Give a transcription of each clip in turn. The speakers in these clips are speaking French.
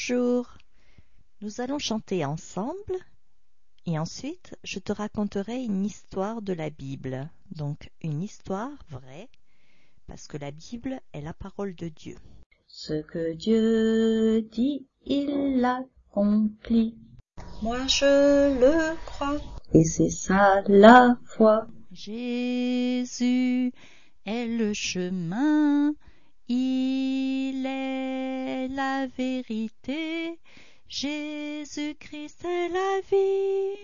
Bonjour. Nous allons chanter ensemble et ensuite je te raconterai une histoire de la Bible. Donc une histoire vraie parce que la Bible est la parole de Dieu. Ce que Dieu dit, il l'accomplit. Moi je le crois. Et c'est ça la foi. Jésus est le chemin, il est la vérité. Jésus-Christ est la vie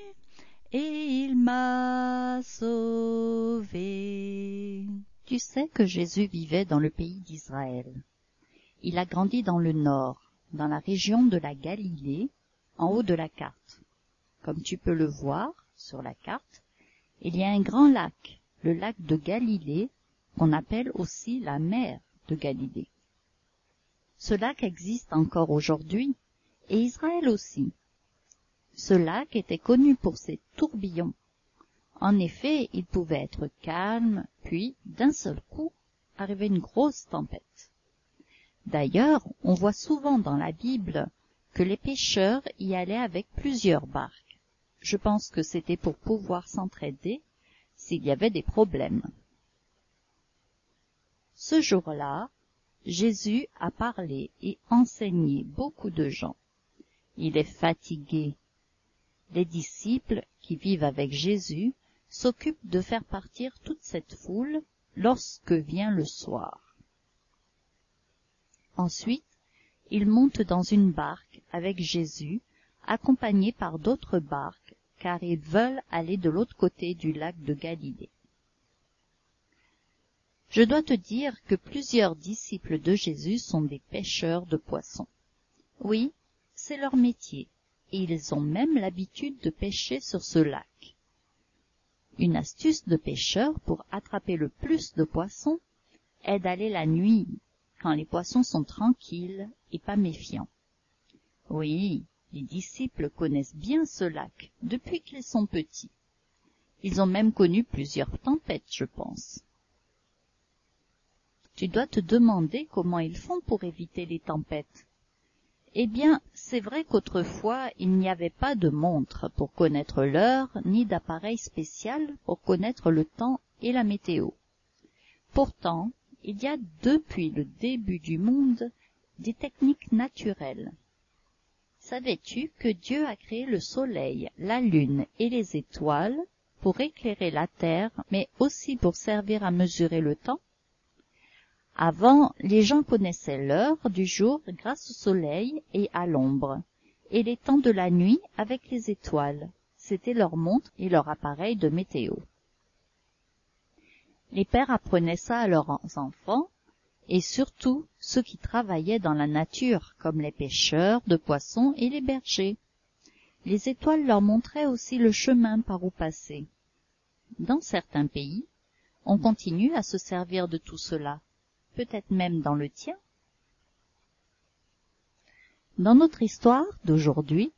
et il m'a sauvé. Tu sais que Jésus vivait dans le pays d'Israël. Il a grandi dans le nord, dans la région de la Galilée, en haut de la carte. Comme tu peux le voir sur la carte, il y a un grand lac, le lac de Galilée, qu'on appelle aussi la mer de Galilée. Ce lac existe encore aujourd'hui et Israël aussi. Ce lac était connu pour ses tourbillons. En effet, il pouvait être calme, puis, d'un seul coup, arrivait une grosse tempête. D'ailleurs, on voit souvent dans la Bible que les pêcheurs y allaient avec plusieurs barques. Je pense que c'était pour pouvoir s'entraider s'il y avait des problèmes. Ce jour-là, Jésus a parlé et enseigné beaucoup de gens il est fatigué. Les disciples qui vivent avec Jésus s'occupent de faire partir toute cette foule lorsque vient le soir. Ensuite, ils montent dans une barque avec Jésus, accompagnés par d'autres barques, car ils veulent aller de l'autre côté du lac de Galilée. Je dois te dire que plusieurs disciples de Jésus sont des pêcheurs de poissons. Oui, c'est leur métier, et ils ont même l'habitude de pêcher sur ce lac. Une astuce de pêcheur pour attraper le plus de poissons est d'aller la nuit, quand les poissons sont tranquilles et pas méfiants. Oui, les disciples connaissent bien ce lac depuis qu'ils sont petits. Ils ont même connu plusieurs tempêtes, je pense. Tu dois te demander comment ils font pour éviter les tempêtes. Eh bien, c'est vrai qu'autrefois il n'y avait pas de montre pour connaître l'heure, ni d'appareil spécial pour connaître le temps et la météo. Pourtant, il y a depuis le début du monde des techniques naturelles. Savais-tu que Dieu a créé le soleil, la lune et les étoiles pour éclairer la terre, mais aussi pour servir à mesurer le temps? Avant, les gens connaissaient l'heure du jour grâce au soleil et à l'ombre, et les temps de la nuit avec les étoiles. C'était leur montre et leur appareil de météo. Les pères apprenaient ça à leurs enfants, et surtout ceux qui travaillaient dans la nature, comme les pêcheurs de poissons et les bergers. Les étoiles leur montraient aussi le chemin par où passer. Dans certains pays, on continue à se servir de tout cela, peut-être même dans le tien. Dans notre histoire d'aujourd'hui,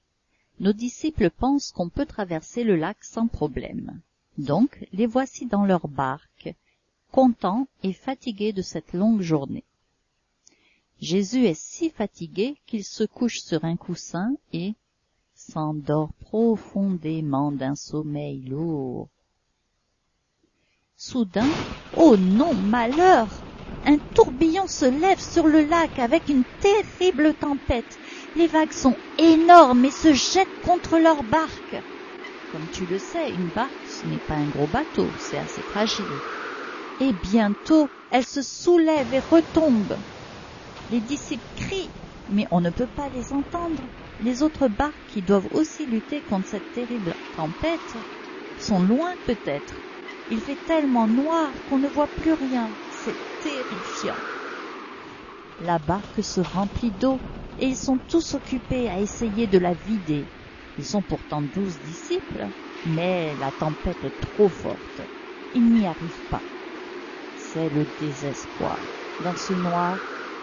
nos disciples pensent qu'on peut traverser le lac sans problème. Donc, les voici dans leur barque, contents et fatigués de cette longue journée. Jésus est si fatigué qu'il se couche sur un coussin et s'endort profondément d'un sommeil lourd. Soudain, oh non, malheur! Un tourbillon se lève sur le lac avec une terrible tempête. Les vagues sont énormes et se jettent contre leur barque. Comme tu le sais, une barque, ce n'est pas un gros bateau, c'est assez fragile. Et bientôt, elle se soulève et retombe. Les disciples crient, mais on ne peut pas les entendre. Les autres barques qui doivent aussi lutter contre cette terrible tempête sont loin peut-être. Il fait tellement noir qu'on ne voit plus rien terrifiant. La barque se remplit d'eau et ils sont tous occupés à essayer de la vider. Ils sont pourtant douze disciples, mais la tempête est trop forte. Ils n'y arrivent pas. C'est le désespoir. Dans ce noir,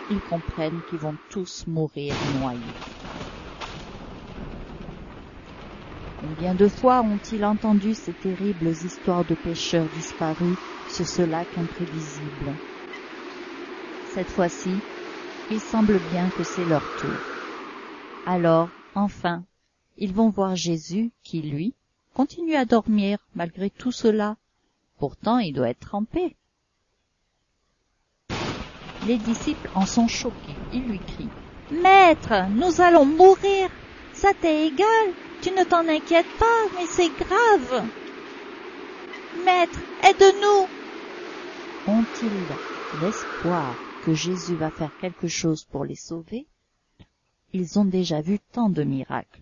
ils comprennent qu'ils vont tous mourir noyés. Combien de fois ont-ils entendu ces terribles histoires de pêcheurs disparus sur ce lac imprévisible Cette fois-ci, il semble bien que c'est leur tour. Alors, enfin, ils vont voir Jésus qui, lui, continue à dormir malgré tout cela. Pourtant, il doit être trempé. Les disciples en sont choqués. Ils lui crient Maître, nous allons mourir. Ça t'est égal. Tu ne t'en inquiètes pas, mais c'est grave. Maître, aide-nous. Ont-ils l'espoir que Jésus va faire quelque chose pour les sauver? Ils ont déjà vu tant de miracles.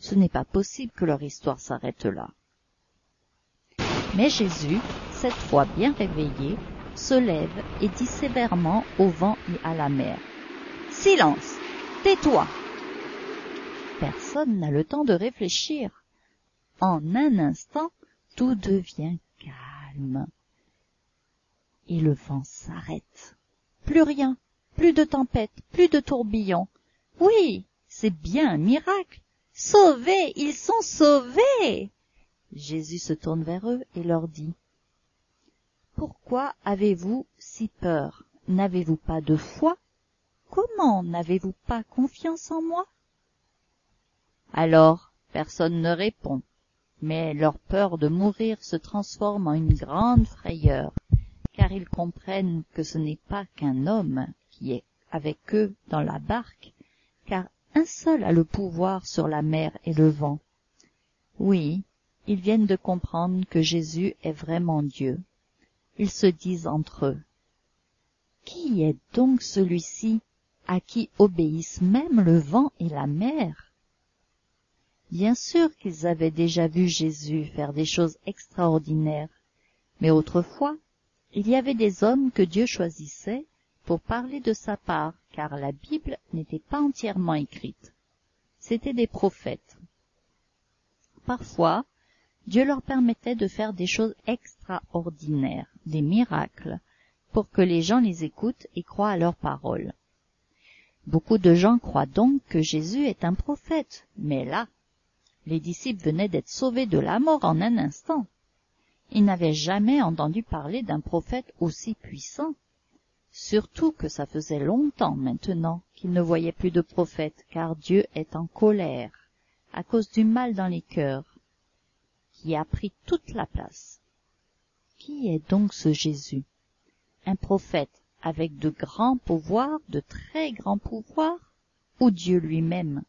Ce n'est pas possible que leur histoire s'arrête là. Mais Jésus, cette fois bien réveillé, se lève et dit sévèrement au vent et à la mer. Silence. Tais-toi. Personne n'a le temps de réfléchir. En un instant, tout devient calme. Et le vent s'arrête. Plus rien, plus de tempête, plus de tourbillons. Oui, c'est bien un miracle. Sauvés, ils sont sauvés. Jésus se tourne vers eux et leur dit, Pourquoi avez-vous si peur? N'avez-vous pas de foi? Comment n'avez-vous pas confiance en moi? Alors, personne ne répond, mais leur peur de mourir se transforme en une grande frayeur, car ils comprennent que ce n'est pas qu'un homme qui est avec eux dans la barque, car un seul a le pouvoir sur la mer et le vent. Oui, ils viennent de comprendre que Jésus est vraiment Dieu. Ils se disent entre eux, Qui est donc celui-ci à qui obéissent même le vent et la mer? Bien sûr qu'ils avaient déjà vu Jésus faire des choses extraordinaires, mais autrefois, il y avait des hommes que Dieu choisissait pour parler de sa part, car la Bible n'était pas entièrement écrite. C'étaient des prophètes. Parfois, Dieu leur permettait de faire des choses extraordinaires, des miracles, pour que les gens les écoutent et croient à leurs paroles. Beaucoup de gens croient donc que Jésus est un prophète, mais là, les disciples venaient d'être sauvés de la mort en un instant. Ils n'avaient jamais entendu parler d'un prophète aussi puissant. Surtout que ça faisait longtemps maintenant qu'ils ne voyaient plus de prophètes, car Dieu est en colère à cause du mal dans les cœurs, qui a pris toute la place. Qui est donc ce Jésus? Un prophète avec de grands pouvoirs, de très grands pouvoirs, ou Dieu lui-même?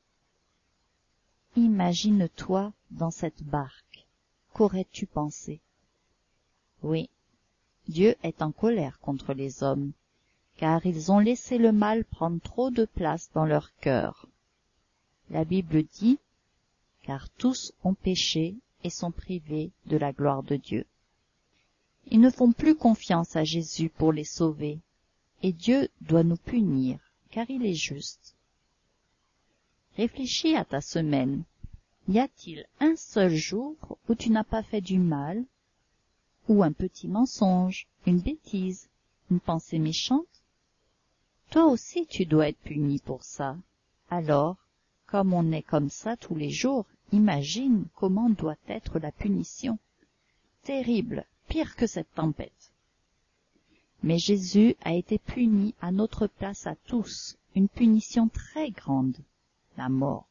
Imagine-toi dans cette barque. Qu'aurais-tu pensé? Oui, Dieu est en colère contre les hommes, car ils ont laissé le mal prendre trop de place dans leur cœur. La Bible dit, car tous ont péché et sont privés de la gloire de Dieu. Ils ne font plus confiance à Jésus pour les sauver, et Dieu doit nous punir, car il est juste. Réfléchis à ta semaine. Y a-t-il un seul jour où tu n'as pas fait du mal, ou un petit mensonge, une bêtise, une pensée méchante? Toi aussi tu dois être puni pour ça. Alors, comme on est comme ça tous les jours, imagine comment doit être la punition. Terrible, pire que cette tempête. Mais Jésus a été puni à notre place à tous, une punition très grande, la mort.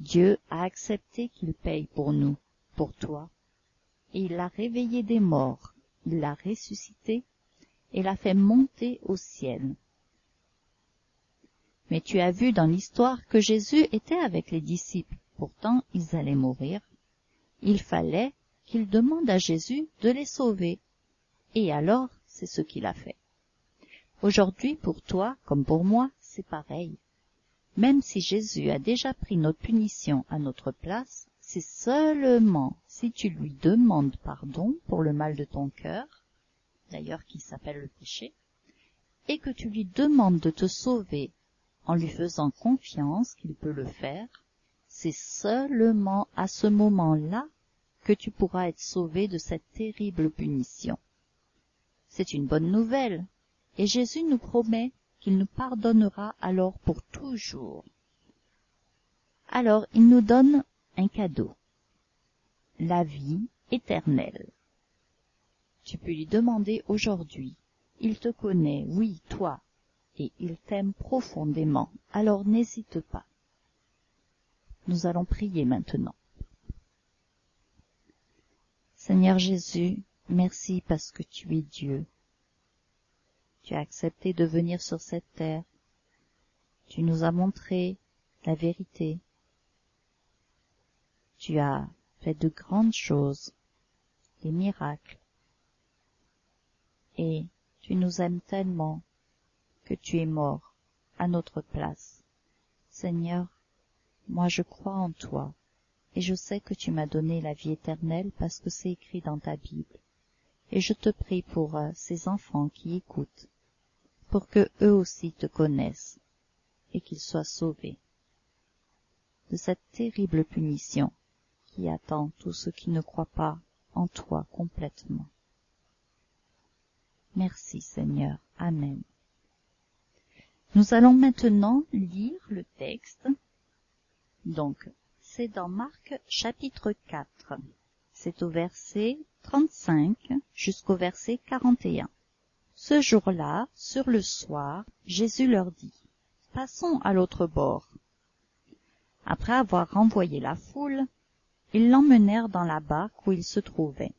Dieu a accepté qu'il paye pour nous, pour toi, et il l'a réveillé des morts, il l'a ressuscité et l'a fait monter au ciel. Mais tu as vu dans l'histoire que Jésus était avec les disciples, pourtant ils allaient mourir. Il fallait qu'il demande à Jésus de les sauver. Et alors, c'est ce qu'il a fait. Aujourd'hui, pour toi, comme pour moi, c'est pareil. Même si Jésus a déjà pris notre punition à notre place, c'est seulement si tu lui demandes pardon pour le mal de ton cœur, d'ailleurs qui s'appelle le péché, et que tu lui demandes de te sauver en lui faisant confiance qu'il peut le faire, c'est seulement à ce moment-là que tu pourras être sauvé de cette terrible punition. C'est une bonne nouvelle, et Jésus nous promet qu'il nous pardonnera alors pour toujours. Alors il nous donne un cadeau, la vie éternelle. Tu peux lui demander aujourd'hui. Il te connaît, oui, toi. et il t'aime profondément. Alors n'hésite pas. Nous allons prier maintenant. Seigneur Jésus, merci parce que tu es Dieu. Tu as accepté de venir sur cette terre. Tu nous as montré la vérité. Tu as fait de grandes choses, des miracles. Et tu nous aimes tellement que tu es mort à notre place. Seigneur, moi je crois en toi, et je sais que tu m'as donné la vie éternelle parce que c'est écrit dans ta Bible. Et je te prie pour euh, ces enfants qui écoutent, pour que eux aussi te connaissent et qu'ils soient sauvés de cette terrible punition qui attend tous ceux qui ne croient pas en toi complètement. Merci Seigneur. Amen. Nous allons maintenant lire le texte. Donc, c'est dans Marc chapitre 4. C'est au verset 35 jusqu'au verset 41. Ce jour-là, sur le soir, Jésus leur dit, Passons à l'autre bord. Après avoir renvoyé la foule, ils l'emmenèrent dans la barque où il se trouvait.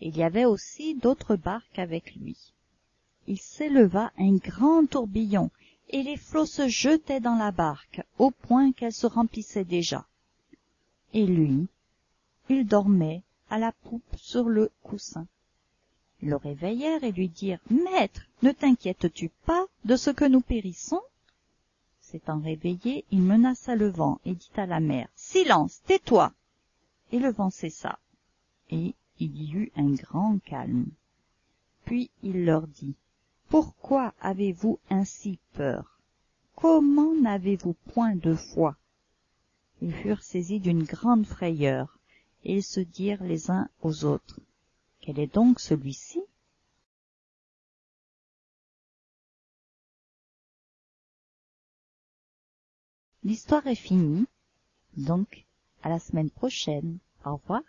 Il y avait aussi d'autres barques avec lui. Il s'éleva un grand tourbillon, et les flots se jetaient dans la barque, au point qu'elle se remplissait déjà. Et lui, il dormait à la poupe sur le coussin. Le réveillèrent et lui dirent Maître, ne t'inquiètes-tu pas de ce que nous périssons? S'étant réveillé, il menaça le vent et dit à la mer Silence, tais-toi! Et le vent cessa, et il y eut un grand calme. Puis il leur dit Pourquoi avez-vous ainsi peur? Comment n'avez-vous point de foi? Ils furent saisis d'une grande frayeur, et ils se dirent les uns aux autres Quel est donc celui-ci? L'histoire est finie, donc à la semaine prochaine. Au revoir.